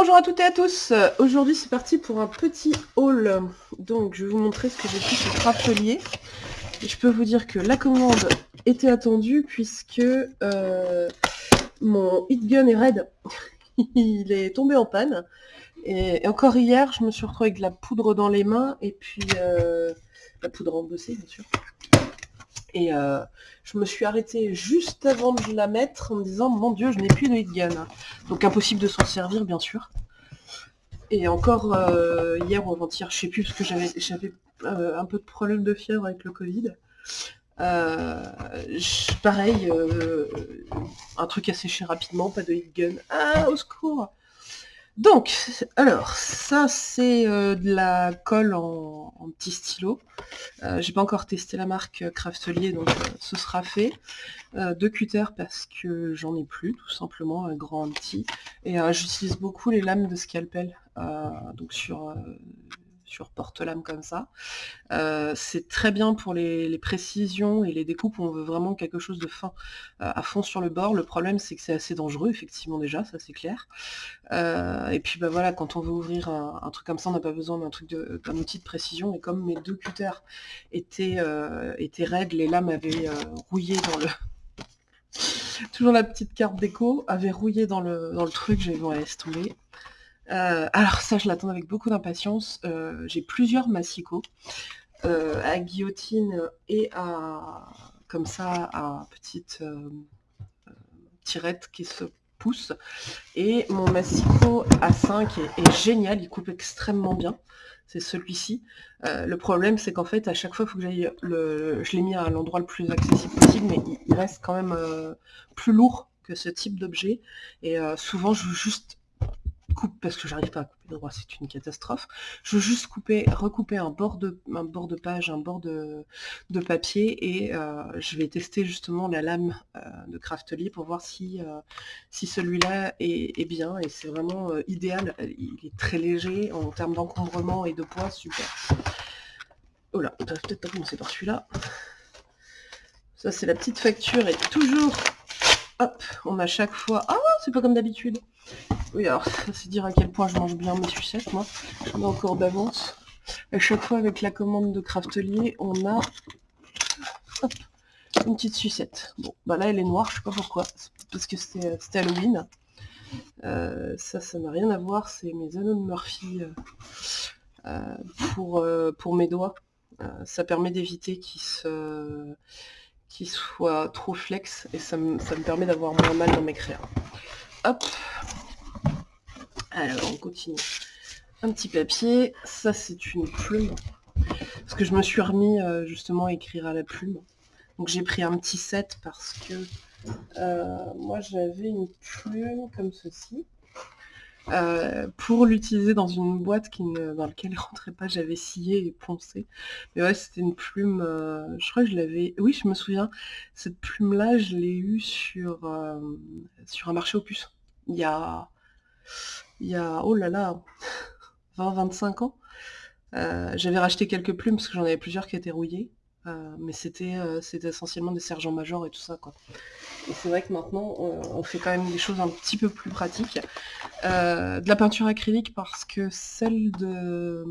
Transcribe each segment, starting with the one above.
Bonjour à toutes et à tous Aujourd'hui c'est parti pour un petit haul. Donc je vais vous montrer ce que j'ai pris chez Craftelier. Je peux vous dire que la commande était attendue puisque euh, mon hit gun est raide. Il est tombé en panne. Et, encore hier je me suis retrouvée avec de la poudre dans les mains et puis euh, la poudre embossée bien sûr. Et euh, je me suis arrêtée juste avant de la mettre en me disant mon dieu je n'ai plus de hit gun. Donc impossible de s'en servir bien sûr. Et encore euh, hier ou avant-hier, je sais plus parce que j'avais euh, un peu de problème de fièvre avec le Covid. pareil, un truc sécher rapidement, pas de hit gun. Ah, au secours donc, alors, ça c'est euh, de la colle en, petit stylo. Euh, j'ai pas encore testé la marque Craftelier, donc euh, ce sera fait. deux cutters parce que j'en ai plus, tout simplement, un grand, un petit. Et j'utilise beaucoup les lames de scalpel, donc sur sur porte-lame comme ça. Euh, c'est très bien pour les, précisions et les découpes où on veut vraiment quelque chose de fin euh, à fond sur le bord. Le problème c'est que c'est assez dangereux, effectivement déjà, ça c'est clair. Euh, et puis bah voilà, quand on veut ouvrir un, truc comme ça, on n'a pas besoin d'un truc d'un outil de précision. Et comme mes deux cutters étaient, étaient raides, les lames avaient rouillé dans le. Toujours la petite carte déco, avait rouillé dans le, dans le truc, j'ai dit bon laisse tomber. Euh, alors ça, je l'attends avec beaucoup d'impatience. Euh, j'ai plusieurs massicots euh, à guillotine et à comme ça à petite tirette qui se pousse. Et mon massicot à 5 est, génial, il coupe extrêmement bien. C'est celui-ci. le problème, c'est qu'en fait, à chaque fois, il faut que j'aille le. Je l'ai mis à l'endroit le plus accessible possible, mais il, reste quand même plus lourd que ce type d'objet. Et souvent, je veux juste parce que j'arrive pas à couper droit, c'est une catastrophe. Je veux juste couper, recouper un bord de, un bord de page, un bord de, papier et euh, je vais tester justement la lame euh, de Craftly pour voir si, euh, si celui-là est, bien et c'est vraiment idéal. Il est très léger en termes d'encombrement et de poids, super. Oh là, peut-être pas commencer par celui-là. Ça c'est la petite facture et toujours, hop, on a chaque fois, ah c'est pas comme d'habitude. Oui, alors, c'est dire à quel point je mange bien mes sucettes, moi. J'en ai encore d'avance. À chaque fois, avec la commande de Craftelier, on a une petite sucette. Bon, bah là, elle est noire, je sais pas pourquoi. Parce que c'était Halloween. Euh, ça, ça n'a rien à voir. C'est mes anneaux de Murphy euh, euh, pour, pour mes doigts. ça permet d'éviter qu'ils se trop flex et ça me, ça me permet d'avoir moins mal dans mes créas. Hop, alors, on continue. Un petit papier. Ça, c'est une plume. Parce que je me suis remis euh, justement à écrire à la plume. Donc j'ai pris un petit set parce que euh, moi j'avais une plume comme ceci. Euh, pour l'utiliser dans une boîte dans laquelle ne rentrait pas, j'avais scié et poncé. Mais ouais, c'était une plume, je crois que je l'avais... Oui, je me souviens, cette plume-là, je l'ai eue sur, sur un marché aux puces. Il y a il y a, oh là là, 20-25 ans. Euh, j'avais racheté quelques plumes parce que j'en avais plusieurs qui étaient rouillées. Euh, mais c'était euh, c'était essentiellement des sergents majors et tout ça. Et c'est vrai que maintenant, on, fait quand même des choses un petit peu plus pratiques. de la peinture acrylique parce que celle de,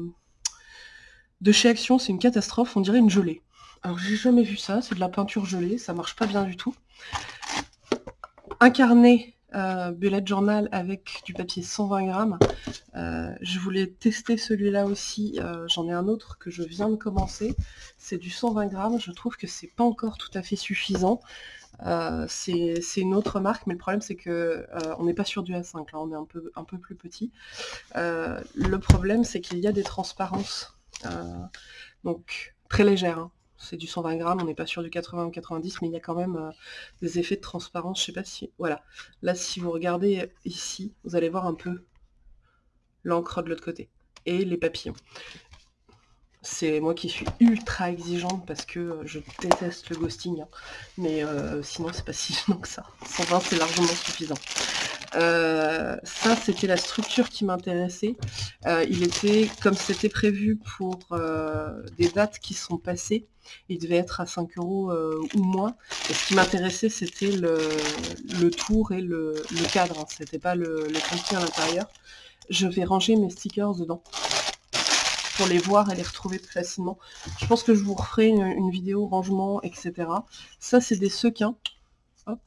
de chez Action, c'est une catastrophe. On dirait une gelée. Alors j'ai jamais vu ça, c'est de la peinture gelée, ça marche pas bien du tout. Un carnet euh, bullet journal avec du papier 120 grammes. Euh, je voulais tester celui-là aussi. Euh, j'en ai un autre que je viens de commencer. C'est du 120 grammes. Je trouve que c'est pas encore tout à fait suffisant. c'est une autre marque, mais le problème c'est que on n'est pas sur du A5, là on est un peu, un peu plus petit. le problème c'est qu'il y a des transparences, donc très légères. Hein c'est du 120 grammes, on n'est pas sûr du 80 ou 90, mais il y a quand même euh, des effets de transparence. Je sais pas si... Voilà. Là, si vous regardez ici, vous allez voir un peu l'encre de l'autre côté. Et les papillons. C'est moi qui suis ultra exigeante parce que euh, je déteste le ghosting. Hein. Mais euh, sinon, c'est pas si gênant que ça. 120, c'est largement suffisant. Euh, ça, c'était la structure qui m'intéressait. Euh, il était, comme c'était prévu pour euh, des dates qui sont passées, il devait être à 5 euros ou moins. Et ce qui m'intéressait, c'était le, tour et le, cadre. Hein. C'était pas le, le à l'intérieur. je vais ranger mes stickers dedans pour les voir et les retrouver plus facilement. Je pense que je vous referai une, vidéo rangement, etc. Ça, c'est des sequins. Hop.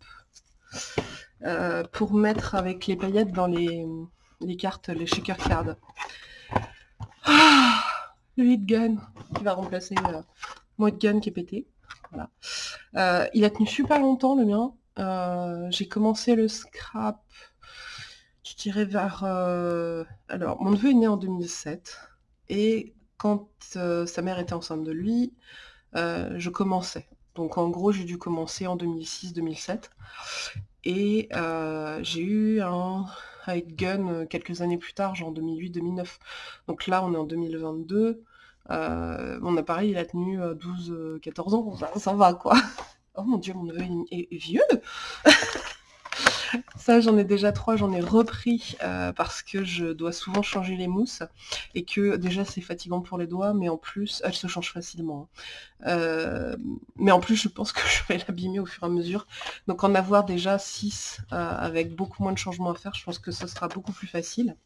Euh, pour mettre avec les paillettes dans les, cartes, les shaker cards. Ah, le hit gun qui va remplacer euh, mon hit gun qui est pété. Voilà. Euh, il a tenu super longtemps le mien. J'ai commencé le scrap, je dirais vers... Alors, mon neveu est né en 2007. Et quand euh, sa mère était enceinte de lui, euh, je commençais. Donc en gros, j'ai dû commencer en 2006-2007. Et euh, j'ai eu un high gun quelques années plus tard, genre 2008-2009. Donc là, on est en 2022. mon appareil, il a tenu 12-14 ans. Ça, va, quoi. Oh mon dieu, mon neveu est vieux ça, j'en ai déjà trois, j'en ai repris euh, parce que je dois souvent changer les mousses et que déjà c'est fatigant pour les doigts, mais en plus, elles se changent facilement. Hein. Euh, mais en plus, je pense que je vais l'abîmer au fur et à mesure. Donc en avoir déjà 6 euh, avec beaucoup moins de changements à faire, je pense que ce sera beaucoup plus facile.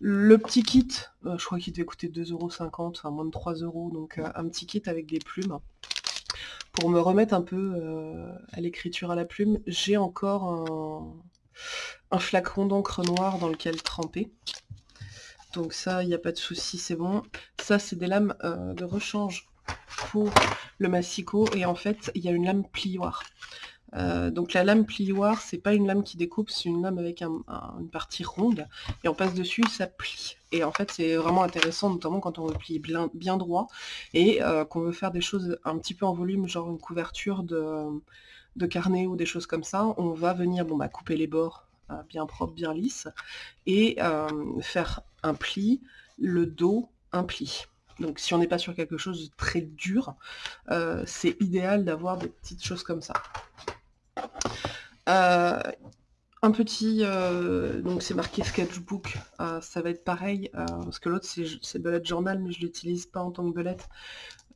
Le petit kit, je crois qu'il devait coûter 2,50€, enfin moins de 3€, donc un petit kit avec des plumes pour me remettre un peu euh, à l'écriture à la plume, j'ai encore un, flacon d'encre noire dans lequel tremper. Donc ça, il n'y a pas de souci, c'est bon. Ça, c'est des lames euh, de rechange pour le massicot. Et en fait, il y a une lame plioire. Euh, donc la lame plioire, c'est pas une lame qui découpe, c'est une lame avec une partie ronde, et on passe dessus, ça plie. Et en fait, c'est vraiment intéressant, notamment quand on veut plier bien, droit, et euh, qu'on veut faire des choses un petit peu en volume, genre une couverture de, carnet ou des choses comme ça, on va venir bon, bah, couper les bords euh, bien propres, bien lisses, et faire un pli, le dos, un pli. Donc si on n'est pas sur quelque chose de très dur, c'est idéal d'avoir des petites choses comme ça. Euh, un petit, euh, donc c'est marqué sketchbook, euh, ça va être pareil, parce que l'autre c'est bullet journal, mais je l'utilise pas en tant que bullet.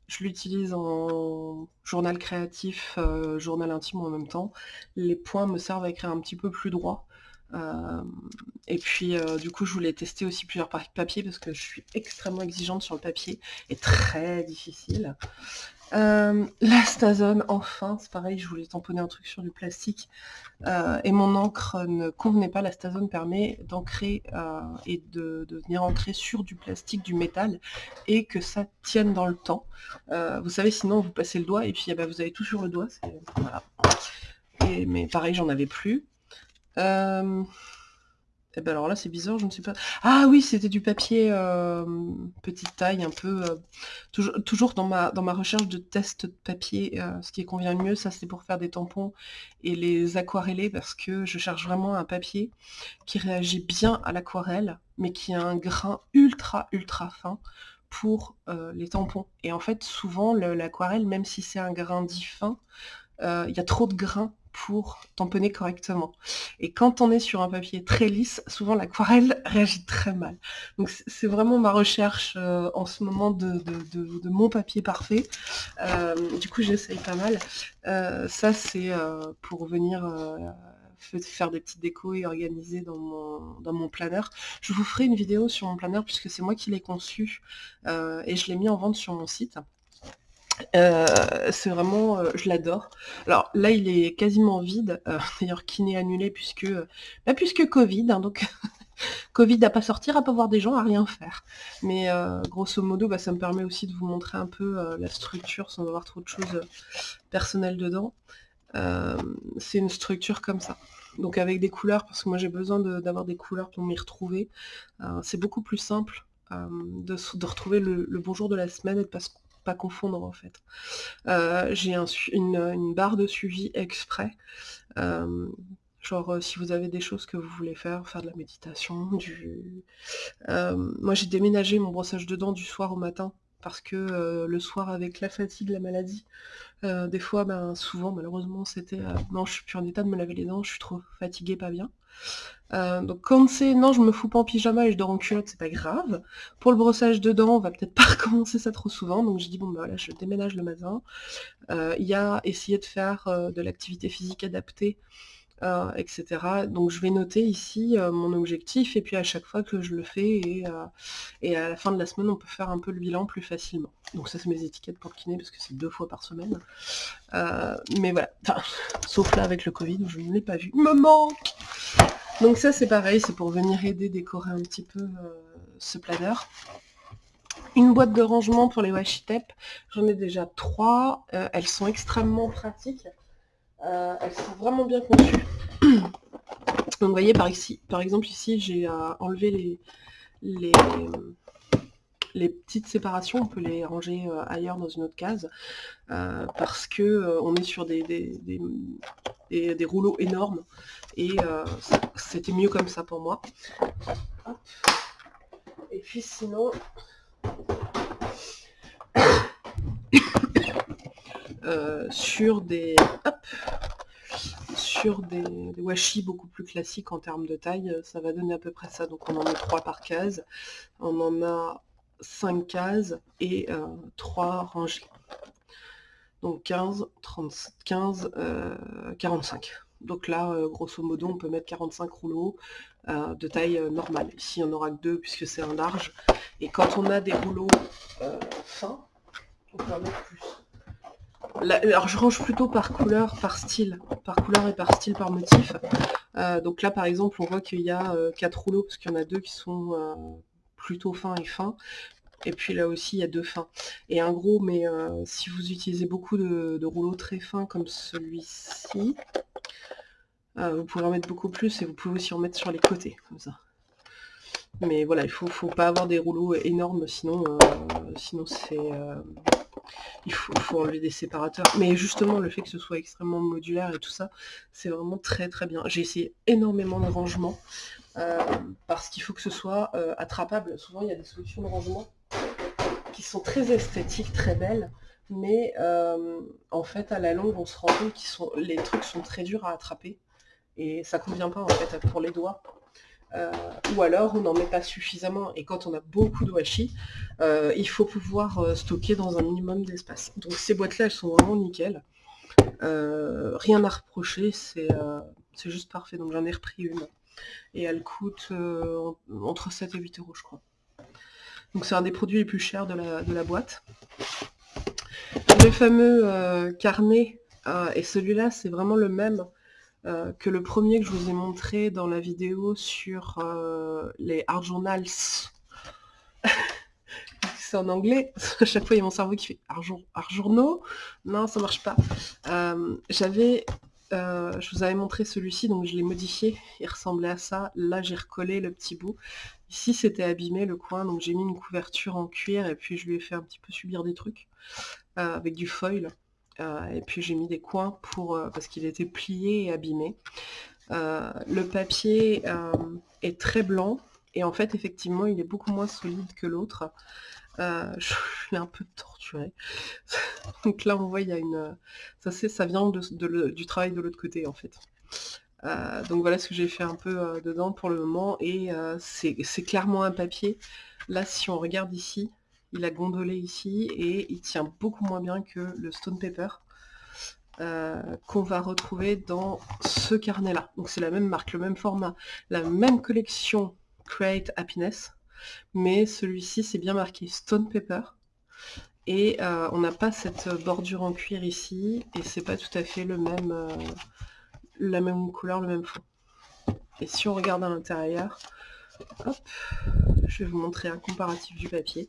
Je l'utilise en journal créatif, journal intime en même temps. Les points me servent à écrire un petit peu plus droit. et puis du coup je voulais tester aussi plusieurs papiers parce que je suis extrêmement exigeante sur le papier et très difficile. Euh, la Stazone, enfin, c'est pareil, je voulais tamponner un truc sur du plastique. Euh, et mon encre ne convenait pas. La Stazone permet d'ancrer euh, et de, venir ancrer sur du plastique, du métal, et que ça tienne dans le temps. vous savez, sinon vous passez le doigt et puis eh ben, vous avez tout sur le doigt. Mais pareil, j'en avais plus. Eh ben alors là, c'est bizarre, je ne sais pas. Ah oui, c'était du papier euh, petite taille, un peu... Euh, toujours, dans, ma, recherche de test de papier, euh, ce qui convient le mieux, ça c'est pour faire des tampons et les aquareller, parce que je cherche vraiment un papier qui réagit bien à l'aquarelle, mais qui a un grain ultra, ultra fin pour les tampons. Et en fait, souvent, l'aquarelle, même si c'est un grain dit fin, il y a trop de grains pour tamponner correctement. Et quand on est sur un papier très lisse, souvent l'aquarelle réagit très mal. Donc c'est vraiment ma recherche euh, en ce moment de, mon papier parfait. Euh, du coup j'essaye pas mal. Euh, ça c'est pour venir faire des petites décos et organiser dans mon, dans mon planeur. Je vous ferai une vidéo sur mon planeur puisque c'est moi qui l'ai conçu et je l'ai mis en vente sur mon site. Euh, c'est vraiment, euh, je l'adore. Alors là, il est quasiment vide, euh, d'ailleurs n'est annulé puisque, bah, puisque Covid, hein, donc Covid à pas sortir, à pas voir des gens, à rien faire. Mais grosso modo, bah, ça me permet aussi de vous montrer un peu la structure sans avoir trop de choses personnelles dedans. c'est une structure comme ça. Donc avec des couleurs, parce que moi j'ai besoin d'avoir des couleurs pour m'y retrouver. c'est beaucoup plus simple de, retrouver le, le bonjour de la semaine et de pas confondre en fait. Euh, j'ai une, barre de suivi exprès. Euh, genre euh, si vous avez des choses que vous voulez faire, faire de la méditation, du... moi j'ai déménagé mon brossage de dents du soir au matin parce que le soir avec la fatigue, la maladie, des fois, ben, souvent malheureusement c'était non je suis plus en état de me laver les dents, je suis trop fatiguée, pas bien. Euh, donc quand c'est non je me fous pas en pyjama et je dors en culotte, c'est pas grave. Pour le brossage de dents, on va peut-être pas recommencer ça trop souvent, donc je dis bon bah voilà je déménage le matin. Euh, il y a essayer de faire euh, de l'activité physique adaptée euh, etc. Donc je vais noter ici euh, mon objectif et puis à chaque fois que je le fais et, et, à la fin de la semaine on peut faire un peu le bilan plus facilement. Donc ça c'est mes étiquettes pour kiné parce que c'est deux fois par semaine. mais voilà, enfin, sauf là avec le Covid où je ne l'ai pas vu. Il me manque Donc ça c'est pareil, c'est pour venir aider décorer un petit peu ce planeur. Une boîte de rangement pour les washi tape, j'en ai déjà trois. Euh, elles sont extrêmement pratiques. Euh, elles sont vraiment bien conçues. Donc vous voyez par, ici, par exemple ici j'ai euh, enlevé les, les, les, petites séparations, on peut les ranger ailleurs dans une autre case, parce que on est sur des, des, des, rouleaux énormes et c'était mieux comme ça pour moi. Et puis sinon, euh, sur des sur des, washi beaucoup plus classiques en termes de taille, ça va donner à peu près ça. Donc on en a 3 par case, on en a 5 cases et 3 euh, rangées. Donc 15, 30, 15, 45. Donc là, euh, grosso modo, on peut mettre 45 rouleaux euh, de taille euh, normale. Ici, on aura que deux puisque c'est un large. Et quand on a des rouleaux fins, on peut en mettre plus. Alors je range plutôt par couleur, par style, par couleur et par style, par motif. donc là par exemple on voit qu'il y a quatre rouleaux parce qu'il y en a deux qui sont plutôt fins et fins. Et puis là aussi il y a deux fins. Et un gros, mais si vous utilisez beaucoup de rouleaux très fins comme celui-ci, euh, vous pouvez en mettre beaucoup plus et vous pouvez aussi en mettre sur les côtés, comme ça. Mais voilà, il faut, faut pas avoir des rouleaux énormes, sinon, euh, sinon c'est... Euh, il faut, enlever des séparateurs. Mais justement, le fait que ce soit extrêmement modulaire et tout ça, c'est vraiment très très bien. J'ai essayé énormément de rangements, parce qu'il faut que ce soit attrapable. Souvent, il y a des solutions de rangement qui sont très esthétiques, très belles, mais en fait, à la longue, on se rend compte que les trucs sont très durs à attraper et ça convient pas en fait pour les doigts. Euh, ou alors on n'en met pas suffisamment et quand on a beaucoup de washi, euh, il faut pouvoir euh, stocker dans un minimum d'espace. Donc ces boîtes là elles sont vraiment nickel. rien à reprocher, c'est juste parfait. Donc j'en ai repris une. Et elle coûte entre 7 et 8 euros je crois. Donc c'est un des produits les plus chers de la, de la boîte. Le fameux carnet, et celui-là c'est vraiment le même euh, que le premier que je vous ai montré dans la vidéo sur euh, les art journals. c'est en anglais. à chaque fois, il y a mon cerveau qui fait art, journaux. Non, ça marche pas. Euh, j'avais... je vous avais montré celui-ci, donc je l'ai modifié. Il ressemblait à ça. Là, j'ai recollé le petit bout. Ici, c'était abîmé le coin, donc j'ai mis une couverture en cuir et puis je lui ai fait un petit peu subir des trucs avec du foil. Euh, et puis j'ai mis des coins pour euh, parce qu'il était plié et abîmé. Euh, le papier est très blanc et en fait effectivement il est beaucoup moins solide que l'autre. je l'ai un peu torturé. Donc là on voit il y a une... Ça, ça vient du travail de l'autre côté en fait. donc voilà ce que j'ai fait un peu dedans pour le moment et c'est clairement un papier. Là si on regarde ici, il a gondolé ici et il tient beaucoup moins bien que le Stone Paper euh, qu'on va retrouver dans ce carnet-là. Donc c'est la même marque, le même format, la même collection Create Happiness, mais celui-ci c'est bien marqué Stone Paper. Et euh, on n'a pas cette bordure en cuir ici, et c'est pas tout à fait le même, euh, la même couleur, le même fond. Et si on regarde à l'intérieur, je vais vous montrer un comparatif du papier.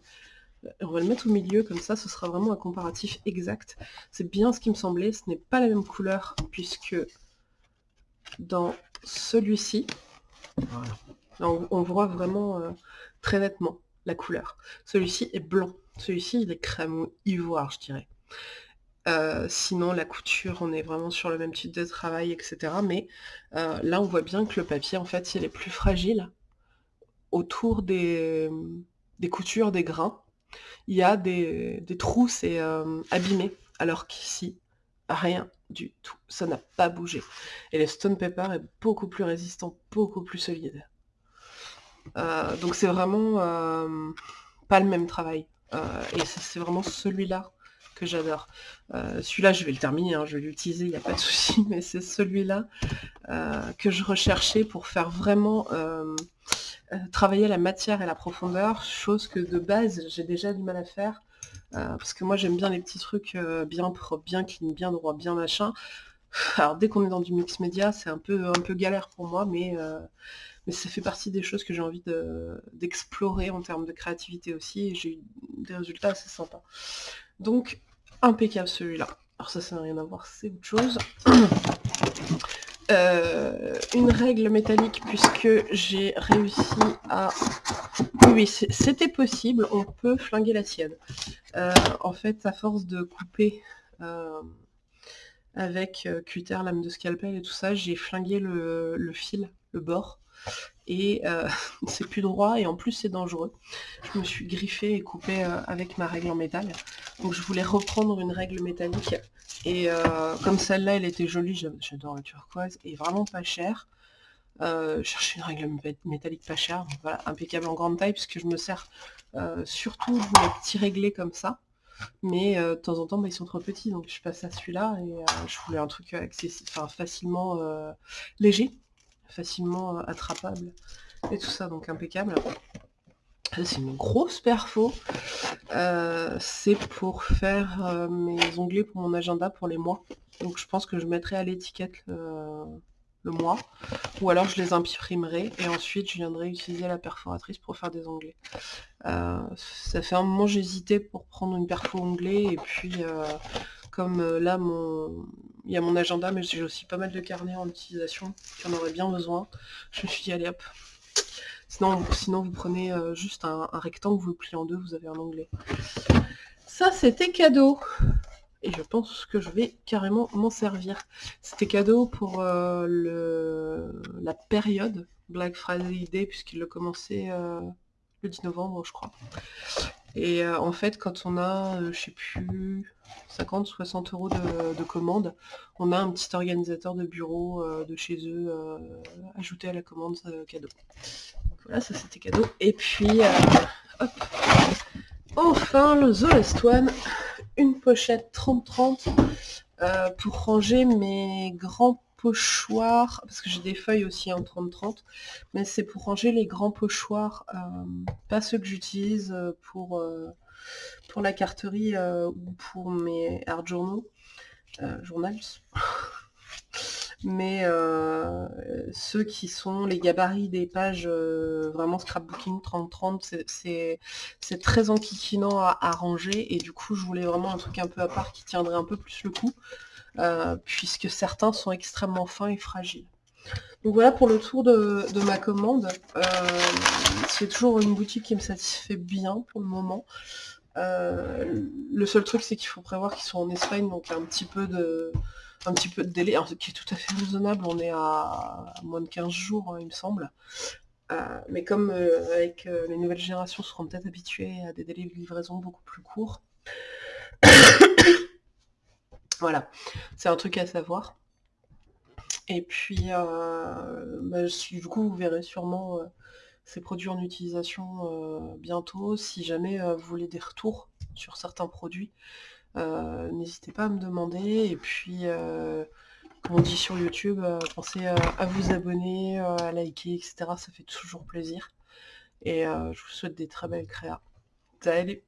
On va le mettre au milieu, comme ça ce sera vraiment un comparatif exact. C'est bien ce qui me semblait, ce n'est pas la même couleur, puisque dans celui-ci, on, voit vraiment euh, très nettement la couleur. Celui-ci est blanc, celui-ci il est crème ou ivoire je dirais. Euh, sinon la couture on est vraiment sur le même type de travail etc mais euh, là on voit bien que le papier en fait il est plus fragile autour des, des coutures des grains il y a des, trous, c'est euh, abîmé, alors qu'ici, rien du tout. Ça n'a pas bougé. Et le stone paper est beaucoup plus résistant, beaucoup plus solide. Euh, donc c'est vraiment euh, pas le même travail. et c'est vraiment celui-là que j'adore. celui-là, je vais le terminer, hein, je vais l'utiliser, il n'y a pas de souci, mais c'est celui-là que je recherchais pour faire vraiment travailler la matière et la profondeur, chose que de base, j'ai déjà du mal à faire. parce que moi j'aime bien les petits trucs bien propres, bien clean, bien droit, bien machin. Alors dès qu'on est dans du mix média, c'est un peu, un peu galère pour moi, mais, euh, mais ça fait partie des choses que j'ai envie d'explorer en termes de créativité aussi, et j'ai eu des résultats assez sympas. Donc, impeccable celui-là. Alors ça, ça n'a rien à voir, c'est autre chose. Euh, une règle métallique puisque j'ai réussi à... Oui, c'était possible, on peut flinguer la sienne. Euh, en fait, à force de couper avec euh, cutter, lame de scalpel et tout ça, j'ai flingué le, fil, le bord, et euh, c'est plus droit et en plus c'est dangereux. Je me suis griffé et coupé euh, avec ma règle en métal, donc je voulais reprendre une règle métallique, et comme celle-là elle était jolie, j'adore la turquoise, et vraiment pas chère, euh, chercher une règle métallique pas chère, voilà, impeccable en grande taille, puisque je me sers surtout de petits réglés comme ça, mais euh, de temps en temps, bah, ils sont trop petits, donc je passe à celui-là et euh, je voulais un truc enfin, facilement euh, léger, facilement attrapable et tout ça, donc impeccable. C'est une grosse perfo. c'est pour faire mes onglets pour mon agenda pour les mois. Donc je pense que je mettrai à l'étiquette le mois, ou alors je les imprimerai et ensuite je viendrai utiliser la perforatrice pour faire des onglets. Euh, ça fait un moment j'hésitais pour prendre une perfo onglée et puis euh, comme euh, là mon il y a mon agenda mais j'ai aussi pas mal de carnets en utilisation, j'en aurais bien besoin. Je me suis dit allez hop. Sinon, sinon vous prenez juste un, rectangle, vous le pliez en deux, vous avez un onglet. Ça c'était cadeau et je pense que je vais carrément m'en servir. C'était cadeau pour euh, le, la période Black Friday Day, puisqu'il commencé euh, le 10 novembre, je crois. Et euh, en fait, quand on a, je sais plus, 50, 60 euros de, de commande, on a un petit organisateur de bureau de chez eux ajouté à la commande cadeau. Donc voilà, ça c'était cadeau. Et puis, hop, enfin le The One une pochette 30-30 euh, pour ranger mes grands pochoirs, parce que j'ai des feuilles aussi en 30-30, mais c'est pour ranger les grands pochoirs, euh, pas ceux que j'utilise euh, pour, pour la carterie ou pour mes art journaux, journals. mais euh, ceux qui sont les gabarits des pages euh, vraiment scrapbooking 30-30, c'est très enquiquinant à, ranger, et du coup je voulais vraiment un truc un peu à part qui tiendrait un peu plus le coup, euh, puisque certains sont extrêmement fins et fragiles. Donc voilà pour le tour de, ma commande. c'est toujours une boutique qui me satisfait bien pour le moment. le seul truc c'est qu'il faut prévoir qu'ils sont en Espagne, donc un petit peu de un petit peu de délai, qui est tout à fait raisonnable, on est à moins de 15 jours, hein, il me semble. Euh, mais comme euh, avec euh, les nouvelles générations seront peut-être habituées à des délais de livraison beaucoup plus courts, voilà, c'est un truc à savoir. Et puis, bah, du coup, vous verrez sûrement ces produits en utilisation bientôt. Si jamais vous voulez des retours sur certains produits, euh, n'hésitez pas à me demander. Et puis, euh, comme on dit sur YouTube, euh, pensez à vous abonner, à liker, etc. Ça fait toujours plaisir. Et je vous souhaite des très belles créas. Salut